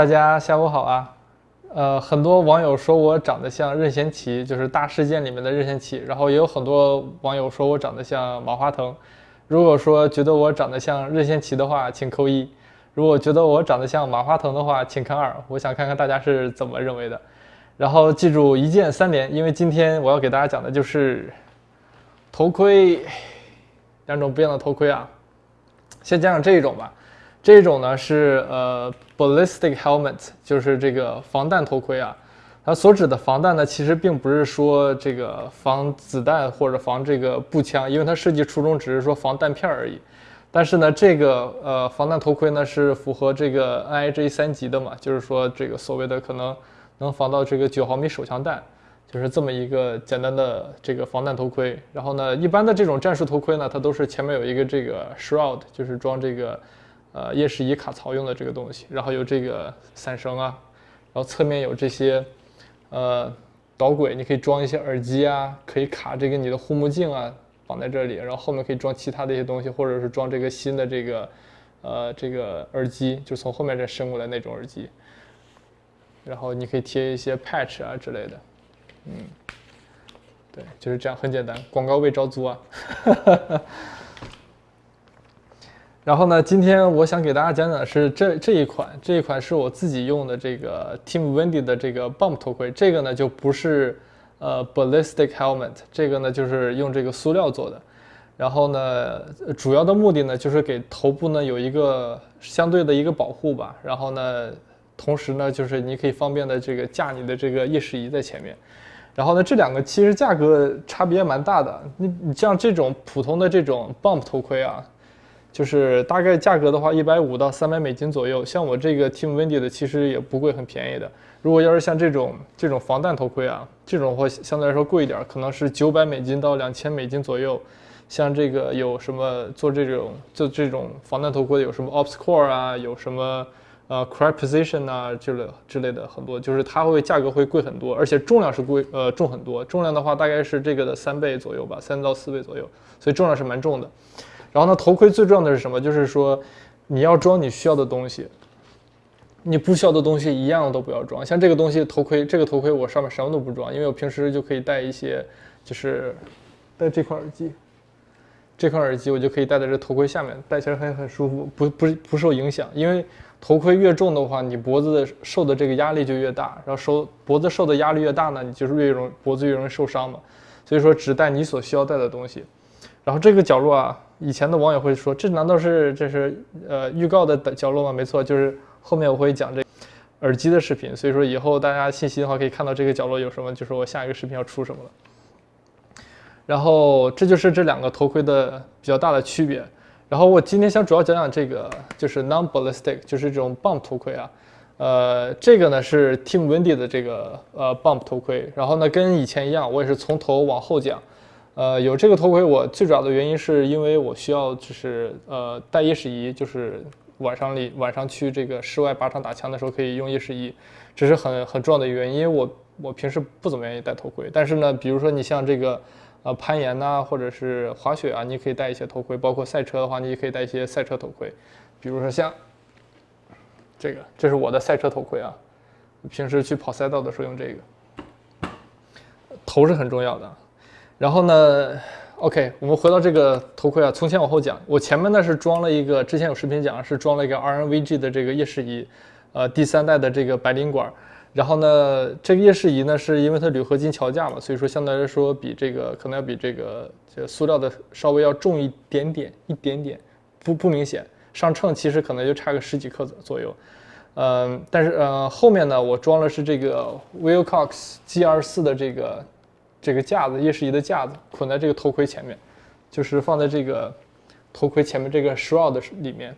大家下午好啊。呃，很多网友说我长得像任贤齐，就是大事件里面的任贤齐。然后也有很多网友说我长得像马化腾。如果说觉得我长得像任贤齐的话，请扣一；如果觉得我长得像马化腾的话，请看二。我想看看大家是怎么认为的。然后记住一键三连，因为今天我要给大家讲的就是头盔，两种不一样的头盔啊。先讲讲这一种吧。这种呢是呃 ballistic helmet，就是这个防弹头盔啊。它所指的防弹呢，其实并不是说这个防子弹或者防这个步枪，因为它设计初衷只是说防弹片而已。但是呢，这个呃防弹头盔呢是符合这个 NIJ 三级的嘛，就是说这个所谓的可能能防到这个九毫米手枪弹，就是这么一个简单的这个防弹头盔。然后呢，一般的这种战术头盔呢，它都是前面有一个这个 shroud，就是装这个。呃，夜视仪卡槽用的这个东西，然后有这个伞绳啊，然后侧面有这些呃导轨，你可以装一些耳机啊，可以卡这个你的护目镜啊，绑在这里，然后后面可以装其他的一些东西，或者是装这个新的这个呃这个耳机，就从后面这伸过来那种耳机，然后你可以贴一些 patch 啊之类的，嗯，对，就是这样，很简单，广告位招租啊。然后呢，今天我想给大家讲讲的是这这一款，这一款是我自己用的这个 Team Wendy 的这个 Bump 头盔。这个呢就不是呃 Ballistic Helmet，这个呢就是用这个塑料做的。然后呢，主要的目的呢就是给头部呢有一个相对的一个保护吧。然后呢，同时呢就是你可以方便的这个架你的这个夜视仪在前面。然后呢，这两个其实价格差别蛮大的。你你像这种普通的这种 Bump 头盔啊。就是大概价格的话，一百五到三百美金左右。像我这个 Team Wendy 的，其实也不贵，很便宜的。如果要是像这种这种防弹头盔啊，这种会相对来说贵一点，可能是九百美金到两千美金左右。像这个有什么做这种做这种防弹头盔，有什么 OpsCore 啊，有什么呃 Cryposition 啊之类之类的很多，就是它会价格会贵很多，而且重量是贵呃重很多。重量的话大概是这个的三倍左右吧，三到四倍左右，所以重量是蛮重的。然后呢，头盔最重要的是什么？就是说，你要装你需要的东西，你不需要的东西一样都不要装。像这个东西，头盔，这个头盔我上面什么都不装，因为我平时就可以戴一些，就是戴这块耳机，这块耳机我就可以戴在这头盔下面，戴起来很很舒服，不不不受影响。因为头盔越重的话，你脖子受的这个压力就越大，然后受脖子受的压力越大呢，你就是越容脖子越容易受伤嘛。所以说，只戴你所需要戴的东西。然后这个角落啊，以前的网友会说，这难道是这是呃预告的角落吗？没错，就是后面我会讲这耳机的视频，所以说以后大家信息的话可以看到这个角落有什么，就是我下一个视频要出什么了。然后这就是这两个头盔的比较大的区别。然后我今天想主要讲讲这个就是 non-ballistic，就是这种 bump 头盔啊。呃，这个呢是 Team Wendy 的这个呃 bump 头盔。然后呢跟以前一样，我也是从头往后讲。呃，有这个头盔，我最主要的原因是因为我需要就是呃带夜视仪，就是晚上里晚上去这个室外靶场打枪的时候可以用夜视仪，这是很很重要的原因。我我平时不怎么愿意戴头盔，但是呢，比如说你像这个呃攀岩呐，或者是滑雪啊，你可以戴一些头盔，包括赛车的话，你也可以戴一些赛车头盔，比如说像这个，这是我的赛车头盔啊，平时去跑赛道的时候用这个，头是很重要的。然后呢，OK，我们回到这个头盔啊，从前往后讲。我前面呢是装了一个，之前有视频讲是装了一个 RNVG 的这个夜视仪，呃，第三代的这个白磷管。然后呢，这个夜视仪呢是因为它铝合金桥架嘛，所以说相对来说比这个可能要比这个这塑料的稍微要重一点点，一点点，不不明显。上秤其实可能就差个十几克左右。嗯，但是呃后面呢，我装的是这个 Wilcox GR4 的这个。这个架子，夜视仪的架子捆在这个头盔前面，就是放在这个头盔前面这个 shroud 里面。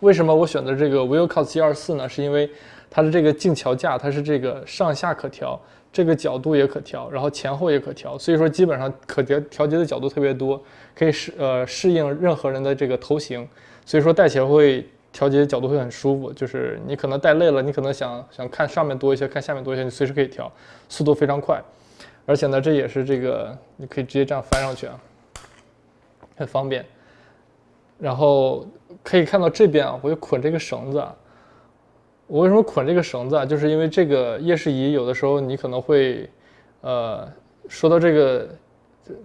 为什么我选择这个 Wilcox G24 呢？是因为它的这个镜桥架，它是这个上下可调，这个角度也可调，然后前后也可调，所以说基本上可调调节的角度特别多，可以适呃适应任何人的这个头型，所以说戴起来会调节角度会很舒服。就是你可能戴累了，你可能想想看上面多一些，看下面多一些，你随时可以调，速度非常快。而且呢，这也是这个，你可以直接这样翻上去啊，很方便。然后可以看到这边啊，我又捆这个绳子啊，我为什么捆这个绳子啊？就是因为这个夜视仪有的时候你可能会，呃，说到这个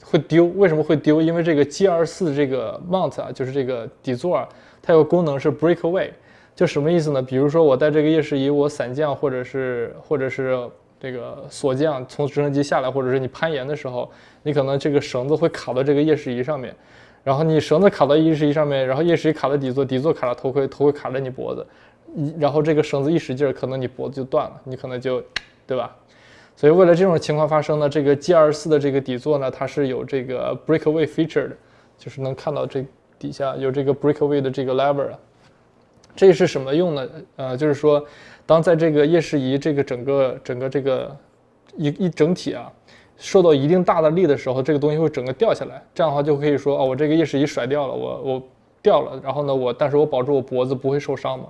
会丢，为什么会丢？因为这个 G 二四这个 mount 啊，就是这个底座啊，它有个功能是 breakaway，就什么意思呢？比如说我带这个夜视仪，我伞降或者是或者是这个锁匠从直升机下来，或者是你攀岩的时候，你可能这个绳子会卡到这个夜视仪上面，然后你绳子卡到夜视仪上面，然后夜视仪卡到底座，底座卡到头盔，头盔卡着你脖子。然后这个绳子一使劲，可能你脖子就断了，你可能就，对吧？所以为了这种情况发生呢，这个 G 二四的这个底座呢，它是有这个 breakaway feature 的，就是能看到这底下有这个 breakaway 的这个 lever 啊。这是什么用呢？呃，就是说，当在这个夜视仪这个整个整个这个一一整体啊，受到一定大的力的时候，这个东西会整个掉下来。这样的话就可以说，哦，我这个夜视仪甩掉了，我我掉了，然后呢，我但是我保住我脖子不会受伤嘛。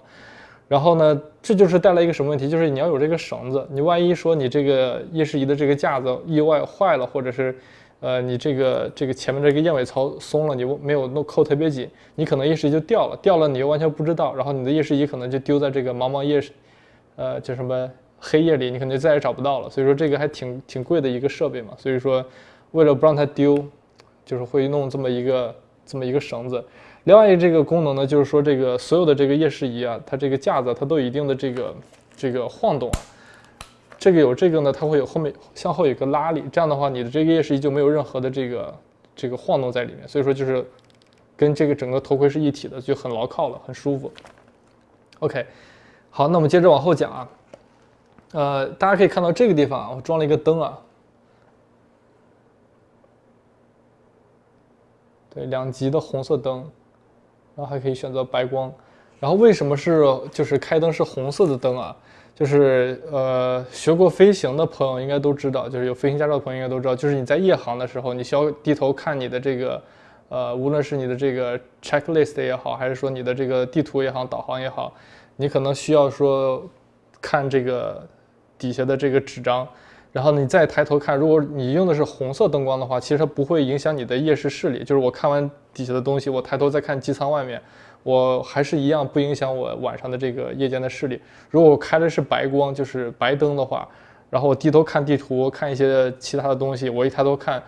然后呢，这就是带来一个什么问题？就是你要有这个绳子，你万一说你这个夜视仪的这个架子意外坏了，或者是，呃，你这个这个前面这个燕尾槽松了，你没有弄扣特别紧，你可能夜视仪就掉了，掉了你又完全不知道，然后你的夜视仪可能就丢在这个茫茫夜，呃，叫什么黑夜里，你可能就再也找不到了。所以说这个还挺挺贵的一个设备嘛。所以说，为了不让它丢，就是会弄这么一个这么一个绳子。另外一个这个功能呢，就是说这个所有的这个夜视仪啊，它这个架子它都有一定的这个这个晃动啊。这个有这个呢，它会有后面向后有个拉力，这样的话你的这个夜视仪就没有任何的这个这个晃动在里面，所以说就是跟这个整个头盔是一体的，就很牢靠了，很舒服。OK，好，那我们接着往后讲啊。呃，大家可以看到这个地方啊，我装了一个灯啊。对，两级的红色灯。然后还可以选择白光，然后为什么是就是开灯是红色的灯啊？就是呃学过飞行的朋友应该都知道，就是有飞行驾照的朋友应该都知道，就是你在夜航的时候，你需要低头看你的这个呃无论是你的这个 checklist 也好，还是说你的这个地图也好，导航也好，你可能需要说看这个底下的这个纸张。然后你再抬头看，如果你用的是红色灯光的话，其实它不会影响你的夜视视力。就是我看完底下的东西，我抬头再看机舱外面，我还是一样不影响我晚上的这个夜间的视力。如果我开的是白光，就是白灯的话，然后我低头看地图，看一些其他的东西，我一抬头看，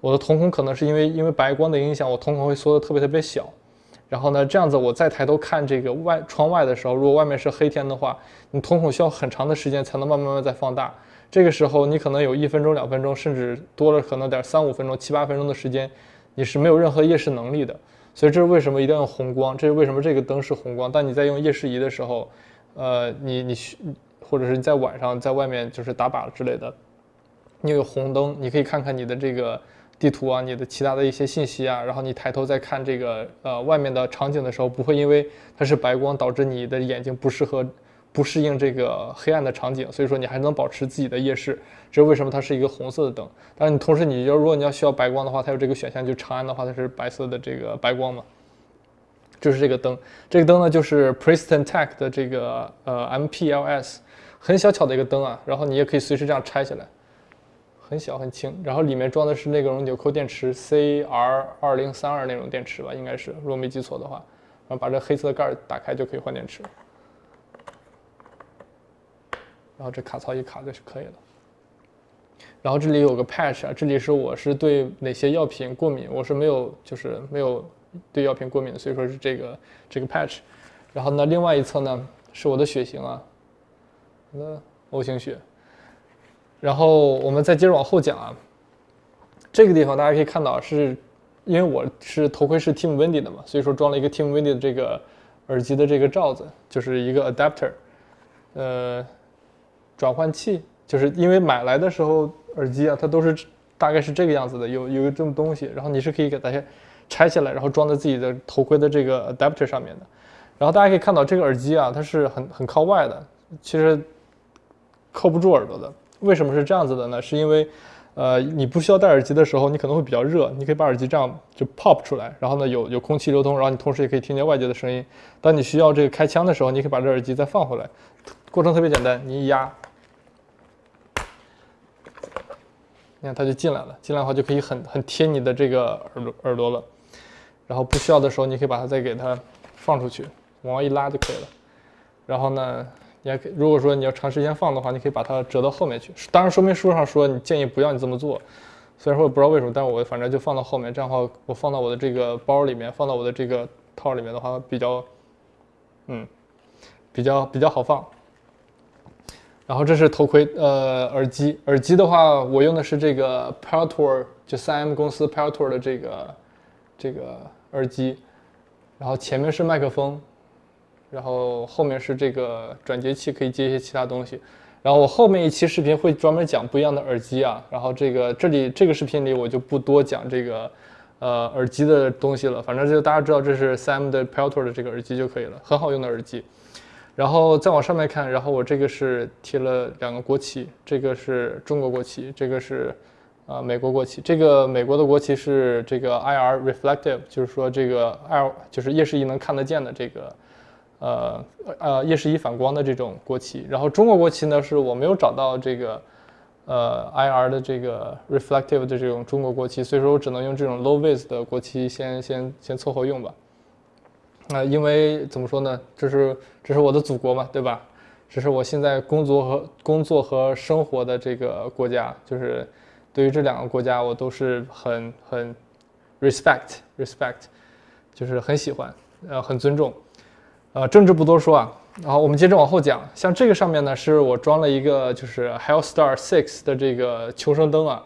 我的瞳孔可能是因为因为白光的影响，我瞳孔会缩得特别特别小。然后呢，这样子我再抬头看这个外窗外的时候，如果外面是黑天的话，你瞳孔需要很长的时间才能慢慢慢慢再放大。这个时候，你可能有一分钟、两分钟，甚至多了可能点三五分钟、七八分钟的时间，你是没有任何夜视能力的。所以这是为什么一定要用红光？这是为什么这个灯是红光？但你在用夜视仪的时候，呃，你你或者是你在晚上在外面就是打靶之类的，你有红灯，你可以看看你的这个地图啊，你的其他的一些信息啊，然后你抬头再看这个呃外面的场景的时候，不会因为它是白光导致你的眼睛不适合。不适应这个黑暗的场景，所以说你还能保持自己的夜视，这是为什么它是一个红色的灯。但是你同时你要如果你要需要白光的话，它有这个选项，就长安的话它是白色的这个白光嘛。就是这个灯，这个灯呢就是 Preston Tech 的这个呃 MPLS，很小巧的一个灯啊，然后你也可以随时这样拆下来，很小很轻，然后里面装的是那种纽扣电池 CR 二零三二那种电池吧，应该是，如果没记错的话，然后把这黑色的盖儿打开就可以换电池。然后这卡槽一卡就是可以了。然后这里有个 patch 啊，这里是我是对哪些药品过敏，我是没有就是没有对药品过敏的，所以说是这个这个 patch。然后呢，另外一侧呢是我的血型啊，那 O 型血。然后我们再接着往后讲啊，这个地方大家可以看到是，因为我是头盔是 Team Wendy 的嘛，所以说装了一个 Team Wendy 的这个耳机的这个罩子，就是一个 adapter，呃。转换器就是因为买来的时候耳机啊，它都是大概是这个样子的，有有这么东西，然后你是可以给大家拆下来，然后装在自己的头盔的这个 adapter 上面的。然后大家可以看到这个耳机啊，它是很很靠外的，其实扣不住耳朵的。为什么是这样子的呢？是因为呃你不需要戴耳机的时候，你可能会比较热，你可以把耳机这样就 pop 出来，然后呢有有空气流通，然后你同时也可以听见外界的声音。当你需要这个开枪的时候，你可以把这耳机再放回来，过程特别简单，你一压。你看它就进来了，进来的话就可以很很贴你的这个耳朵耳朵了，然后不需要的时候，你可以把它再给它放出去，往外一拉就可以了。然后呢，你还可以如果说你要长时间放的话，你可以把它折到后面去。当然说明书上说你建议不要你这么做，虽然说我不知道为什么，但我反正就放到后面，这样的话我放到我的这个包里面，放到我的这个套里面的话比较，嗯，比较比较好放。然后这是头盔，呃，耳机，耳机的话，我用的是这个 Peltor，就 3M 公司 Peltor 的这个这个耳机，然后前面是麦克风，然后后面是这个转接器，可以接一些其他东西。然后我后面一期视频会专门讲不一样的耳机啊，然后这个这里这个视频里我就不多讲这个呃耳机的东西了，反正就大家知道这是 3M 的 Peltor 的这个耳机就可以了，很好用的耳机。然后再往上面看，然后我这个是贴了两个国旗，这个是中国国旗，这个是呃美国国旗。这个美国的国旗是这个 IR reflective，就是说这个 L 就是夜视仪能看得见的这个呃呃夜视仪反光的这种国旗。然后中国国旗呢是我没有找到这个呃 IR 的这个 reflective 的这种中国国旗，所以说我只能用这种 low vis 的国旗先先先凑合用吧。啊，因为怎么说呢？这是这是我的祖国嘛，对吧？这是我现在工作和工作和生活的这个国家，就是对于这两个国家，我都是很很 respect respect，就是很喜欢，呃，很尊重。呃，政治不多说啊。然后我们接着往后讲，像这个上面呢，是我装了一个就是 Hellstar Six 的这个求生灯啊。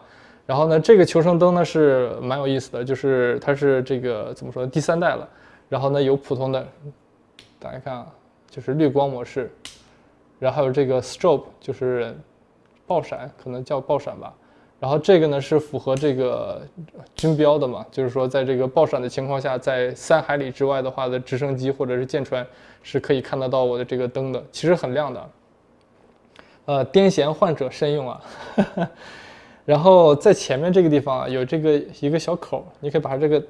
然后呢，这个求生灯呢是蛮有意思的，就是它是这个怎么说第三代了。然后呢，有普通的，大家看啊，就是绿光模式，然后还有这个 strobe，就是爆闪，可能叫爆闪吧。然后这个呢是符合这个军标的嘛，就是说在这个爆闪的情况下，在三海里之外的话的直升机或者是舰船是可以看得到我的这个灯的，其实很亮的。呃，癫痫患者慎用啊。然后在前面这个地方啊，有这个一个小口，你可以把它这个。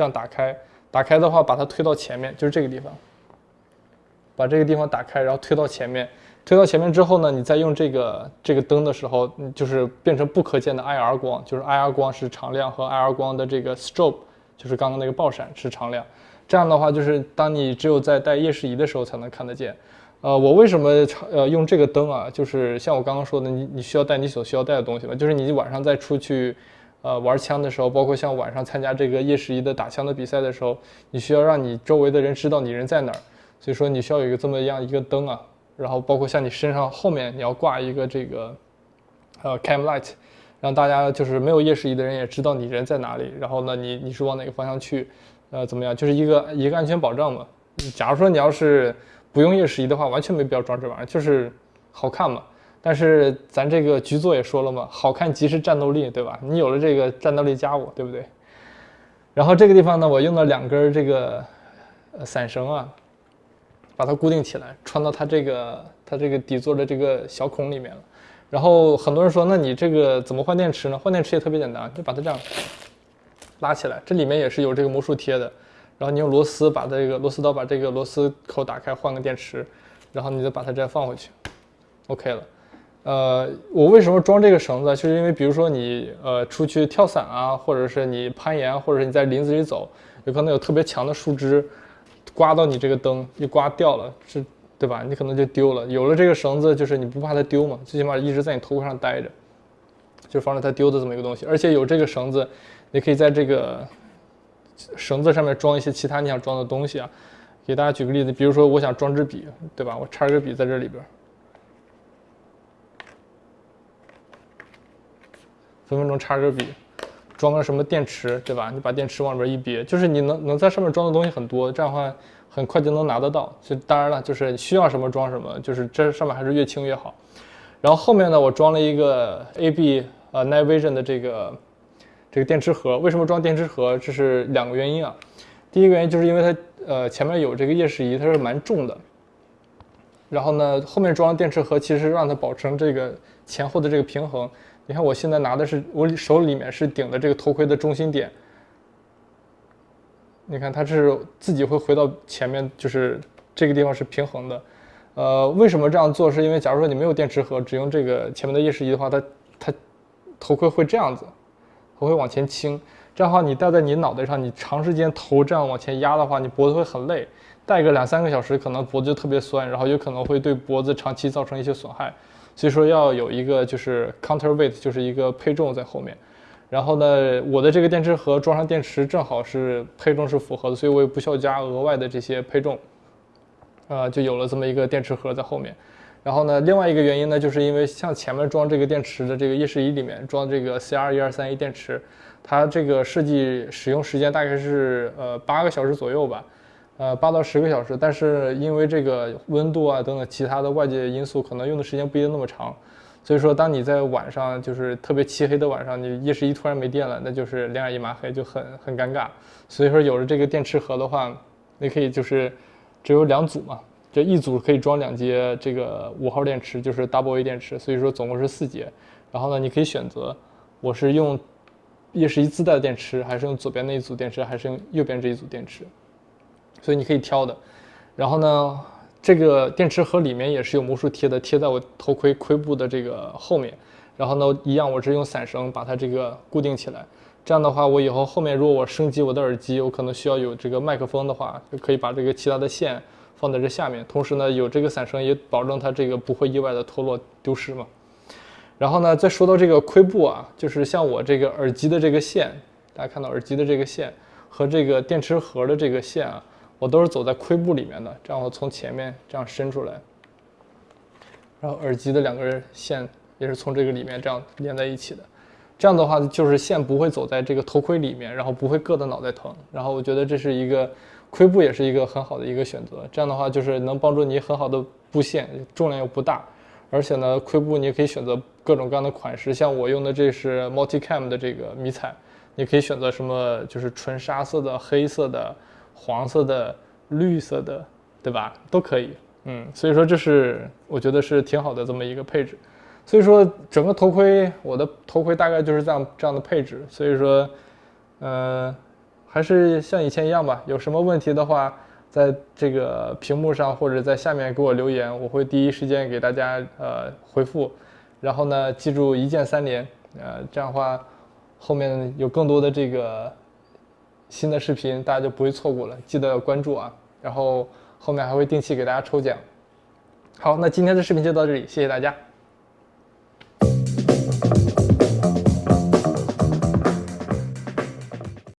这样打开，打开的话，把它推到前面，就是这个地方。把这个地方打开，然后推到前面，推到前面之后呢，你再用这个这个灯的时候，就是变成不可见的 IR 光，就是 IR 光是常亮和 IR 光的这个 strobe，就是刚刚那个爆闪是常亮。这样的话，就是当你只有在带夜视仪的时候才能看得见。呃，我为什么呃用这个灯啊？就是像我刚刚说的，你你需要带你所需要带的东西嘛，就是你晚上再出去。呃，玩枪的时候，包括像晚上参加这个夜视仪的打枪的比赛的时候，你需要让你周围的人知道你人在哪儿，所以说你需要有一个这么样一个灯啊，然后包括像你身上后面你要挂一个这个呃 cam light，让大家就是没有夜视仪的人也知道你人在哪里，然后呢你你是往哪个方向去，呃怎么样，就是一个一个安全保障嘛。假如说你要是不用夜视仪的话，完全没必要装这玩意儿，就是好看嘛。但是咱这个局座也说了嘛，好看即是战斗力，对吧？你有了这个战斗力加我，对不对？然后这个地方呢，我用了两根这个伞绳啊，把它固定起来，穿到它这个它这个底座的这个小孔里面了。然后很多人说，那你这个怎么换电池呢？换电池也特别简单，就把它这样拉起来，这里面也是有这个魔术贴的。然后你用螺丝把这个螺丝刀把这个螺丝口打开，换个电池，然后你就把它这样放回去，OK 了。呃，我为什么装这个绳子？就是因为，比如说你呃出去跳伞啊，或者是你攀岩，或者是你在林子里走，有可能有特别强的树枝刮到你这个灯，一刮掉了，是，对吧？你可能就丢了。有了这个绳子，就是你不怕它丢嘛，最起码一直在你头盔上待着，就防止它丢的这么一个东西。而且有这个绳子，你可以在这个绳子上面装一些其他你想装的东西啊。给大家举个例子，比如说我想装支笔，对吧？我插根笔在这里边。分分钟插根笔，装个什么电池，对吧？你把电池往里边一别，就是你能能在上面装的东西很多，这样的话很快就能拿得到。就当然了，就是需要什么装什么，就是这上面还是越轻越好。然后后面呢，我装了一个 AB 呃 Night Vision 的这个这个电池盒。为什么装电池盒？这是两个原因啊。第一个原因就是因为它呃前面有这个夜视仪，它是蛮重的。然后呢，后面装电池盒其实让它保持这个前后的这个平衡。你看，我现在拿的是我手里面是顶的这个头盔的中心点。你看，它是自己会回到前面，就是这个地方是平衡的。呃，为什么这样做？是因为假如说你没有电池盒，只用这个前面的夜视仪的话，它它头盔会这样子，头盔往前倾。这样的话你戴在你脑袋上，你长时间头这样往前压的话，你脖子会很累，戴个两三个小时，可能脖子就特别酸，然后有可能会对脖子长期造成一些损害。所以说要有一个就是 counterweight，就是一个配重在后面。然后呢，我的这个电池盒装上电池正好是配重是符合的，所以我也不需要加额外的这些配重，呃，就有了这么一个电池盒在后面。然后呢，另外一个原因呢，就是因为像前面装这个电池的这个夜视仪里面装这个 CR 一二三一电池，它这个设计使用时间大概是呃八个小时左右吧，呃八到十个小时。但是因为这个温度啊等等其他的外界因素，可能用的时间不一定那么长。所以说，当你在晚上就是特别漆黑的晚上，你夜视仪突然没电了，那就是两眼一抹黑，就很很尴尬。所以说，有了这个电池盒的话，你可以就是只有两组嘛，这一组可以装两节这个五号电池，就是 Double A 电池。所以说总共是四节。然后呢，你可以选择我是用夜视仪自带的电池，还是用左边那一组电池，还是用右边这一组电池。所以你可以挑的。然后呢？这个电池盒里面也是有魔术贴的，贴在我头盔盔部的这个后面。然后呢，一样，我是用散绳把它这个固定起来。这样的话，我以后后面如果我升级我的耳机，我可能需要有这个麦克风的话，就可以把这个其他的线放在这下面。同时呢，有这个散绳也保证它这个不会意外的脱落丢失嘛。然后呢，再说到这个盔部啊，就是像我这个耳机的这个线，大家看到耳机的这个线和这个电池盒的这个线啊。我都是走在盔部里面的，这样我从前面这样伸出来，然后耳机的两根线也是从这个里面这样连在一起的，这样的话就是线不会走在这个头盔里面，然后不会硌得脑袋疼，然后我觉得这是一个盔部也是一个很好的一个选择，这样的话就是能帮助你很好的布线，重量又不大，而且呢盔部你也可以选择各种各样的款式，像我用的这是 Multicam 的这个迷彩，你可以选择什么就是纯沙色的、黑色的。黄色的、绿色的，对吧？都可以，嗯，所以说这是我觉得是挺好的这么一个配置。所以说整个头盔，我的头盔大概就是这样这样的配置。所以说，呃，还是像以前一样吧。有什么问题的话，在这个屏幕上或者在下面给我留言，我会第一时间给大家呃回复。然后呢，记住一键三连，呃，这样的话后面有更多的这个。新的视频大家就不会错过了，记得关注啊！然后后面还会定期给大家抽奖。好，那今天的视频就到这里，谢谢大家。